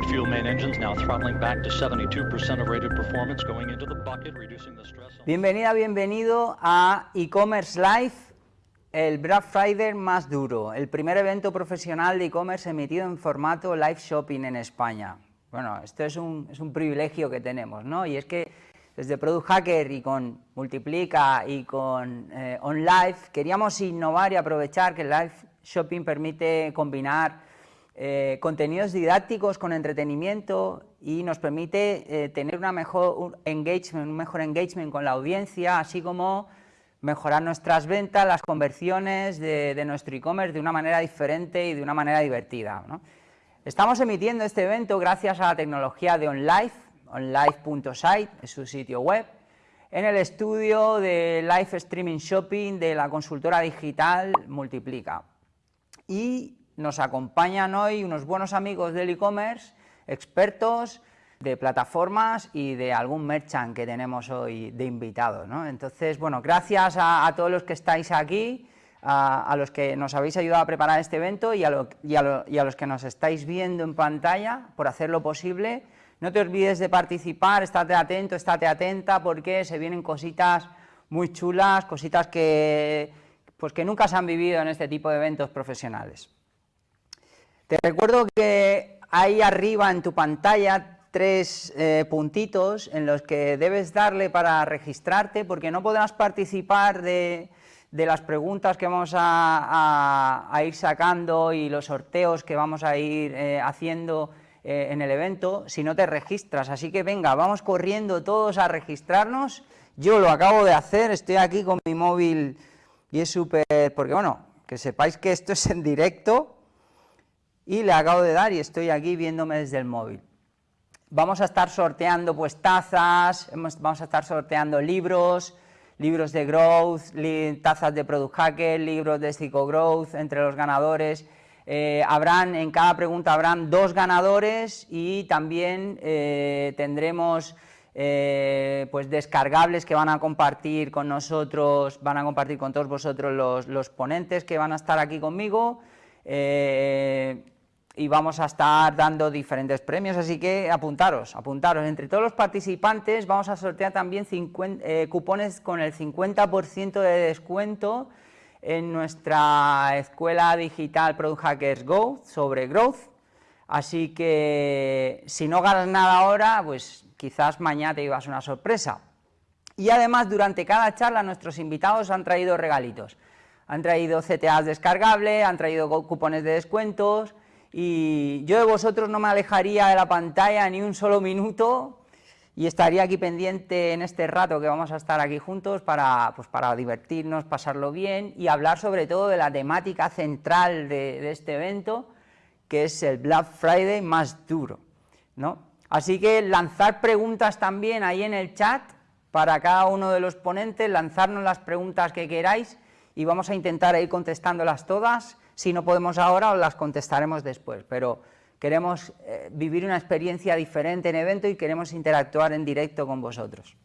liquid fuel main engines now throttling back to 72% of rated performance, going into the bucket, reducing the stress. on- Bienvenida, bienvenido a e-commerce live, el Black Friday más duro, el primer evento profesional de e-commerce emitido en formato live shopping en España. Bueno, esto es un, es un privilegio que tenemos, ¿no? Y es que desde Product Hacker y con Multiplica y con eh, OnLive queríamos innovar y aprovechar que el live shopping permite combinar eh, contenidos didácticos con entretenimiento y nos permite eh, tener una mejor un engagement, un mejor engagement con la audiencia, así como mejorar nuestras ventas, las conversiones de, nuestro e-commerce de una manera diferente y de una manera divertida. Estamos emitiendo este evento gracias a la tecnología de OnLive, onlive.site, es su sitio web, en el estudio de Live Streaming Shopping de la consultora digital Multiplica. Y nos acompañan hoy unos buenos amigos del e-commerce, expertos de plataformas y de algún merchant que tenemos hoy de invitados. Entonces, bueno, gracias a, todos los que estáis aquí, a, los que nos habéis ayudado a preparar este evento y a los que nos estáis viendo en pantalla por hacerlo posible. No te olvides de participar, estate atento, estate atenta, porque se vienen cositas muy chulas, cositas que, pues que nunca se han vivido en este tipo de eventos profesionales. Te recuerdo que ahí arriba en tu pantalla tres eh, puntitos en los que debes darle para registrarte, porque no podrás participar de, de las preguntas que vamos a, a, a, ir sacando y los sorteos que vamos a ir eh, haciendo eh, en el evento si no te registras. Así que venga, vamos corriendo todos a registrarnos. Yo lo acabo de hacer, estoy aquí con mi móvil y es súper, porque bueno, que sepáis que esto es en directo y le acabo de dar y estoy aquí viéndome desde el móvil. Vamos a estar sorteando pues tazas, vamos a estar sorteando libros, libros de growth, tazas de product hacker, libros de Psycho Growth entre los ganadores. Eh, habrán, en cada pregunta habrán dos ganadores y también eh, tendremos eh, pues descargables que van a compartir con nosotros, van a compartir con todos vosotros los, los ponentes que van a estar aquí conmigo y vamos a estar dando diferentes premios, así que apuntaros, apuntaros. Entre todos los participantes vamos a sortear también 50, eh, cupones con el 50% de descuento en nuestra escuela digital Product Hackers Go sobre Growth, así que si no ganas nada ahora, pues quizás mañana te llevas una sorpresa. Y además durante cada charla nuestros invitados han traído regalitos, han traído CTAs descargables, han traído cupones de descuentos, y yo de vosotros no me alejaría de la pantalla ni un solo minuto y estaría aquí pendiente en este rato que vamos a estar aquí juntos para, pues para divertirnos, pasarlo bien y hablar sobre todo de la temática central de, este evento, que es el Black Friday más duro. ¿no? Así que lanzar preguntas también ahí en el chat para cada uno de los ponentes, lanzarnos las preguntas que queráis y vamos a intentar ir contestándolas todas si no podemos ahora, las contestaremos después, pero queremos eh, vivir una experiencia diferente en evento y queremos interactuar en directo con vosotros.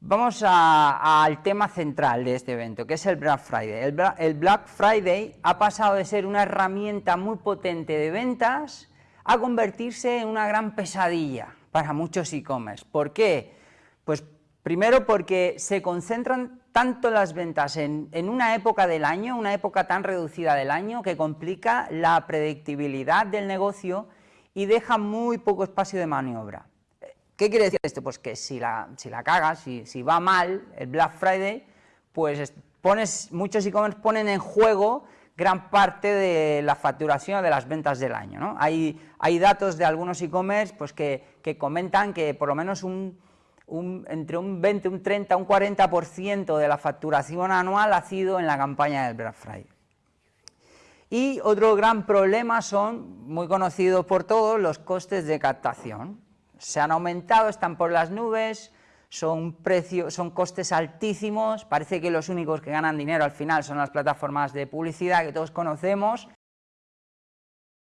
Vamos al tema central de este evento, que es el Black Friday. El, el Black Friday ha pasado de ser una herramienta muy potente de ventas a convertirse en una gran pesadilla para muchos e-commerce. ¿Por qué? Pues primero porque se concentran tanto las ventas en, una época del año, una época tan reducida del año, que complica la predictibilidad del negocio y deja muy poco espacio de maniobra. ¿Qué quiere decir esto? Pues que si la, cagas, si, va mal el Black Friday, pues pones, muchos e-commerce ponen en juego gran parte de la facturación de las ventas del año. Hay, datos de algunos e-commerce pues que comentan que por lo menos un entre un 20, un 30, un 40% de la facturación anual ha sido en la campaña del Black Friday. Y otro gran problema son, muy conocidos por todos, los costes de captación. Se han aumentado, están por las nubes, son, precios, son costes altísimos, parece que los únicos que ganan dinero al final son las plataformas de publicidad que todos conocemos,